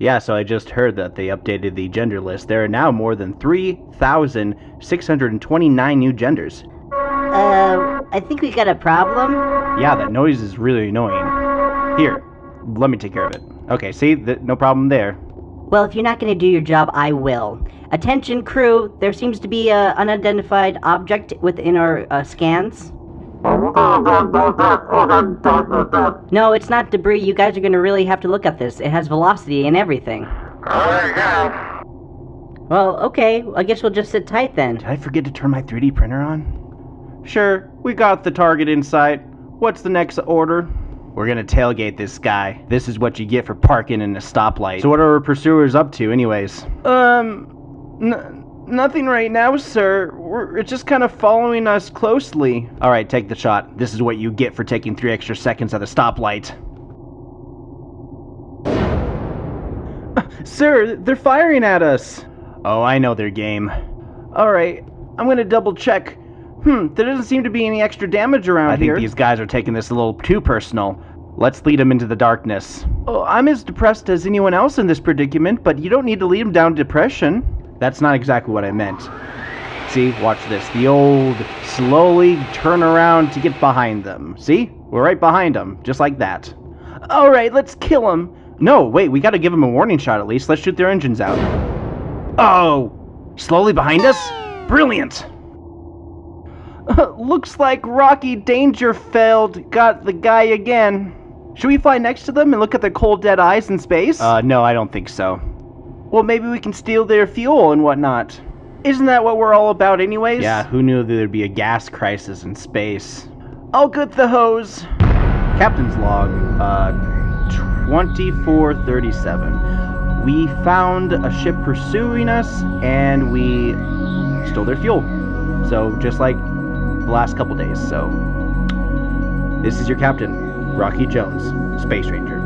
Yeah, so I just heard that they updated the gender list. There are now more than 3,629 new genders. Uh, I think we got a problem. Yeah, that noise is really annoying. Here, let me take care of it. Okay, see, th- no problem there. Well, if you're not going to do your job, I will. Attention, crew. There seems to be a unidentified object within our uh, scans. No, it's not debris. You guys are going to really have to look at this. It has velocity and everything. Well, okay. I guess we'll just sit tight then. Did I forget to turn my 3D printer on? Sure, we got the target in sight. What's the next order? We're gonna tailgate this guy. This is what you get for parking in a stoplight. So what are our pursuers up to anyways? Um, n- nothing right now, sir. We're it's just kind of following us closely. Alright, take the shot. This is what you get for taking three extra seconds at a stoplight. Sir, they're firing at us. Oh, I know their game. Alright, I'm gonna double check. Hmm, there doesn't seem to be any extra damage around I here. I think these guys are taking this a little too personal. Let's lead them into the darkness. Oh, I'm as depressed as anyone else in this predicament, but you don't need to lead them down depression. That's not exactly what I meant. See, watch this. The old slowly turn around to get behind them. See? We're right behind them, just like that. Alright, let's kill them. No, wait, we gotta give them a warning shot at least. Let's shoot their engines out. Oh! Slowly behind us? Brilliant! Looks like Rocky Dangerfield got the guy again. Should we fly next to them and look at their cold dead eyes in space? Uh, no, I don't think so. Well, maybe we can steal their fuel and whatnot. Isn't that what we're all about, anyways? Yeah, who knew there'd be a gas crisis in space? I'll get the hose. Captain's log, uh, 2437. We found a ship pursuing us, and we stole their fuel. So, just like the last couple days. So, this is your captain, Rocky Jones, Space Ranger.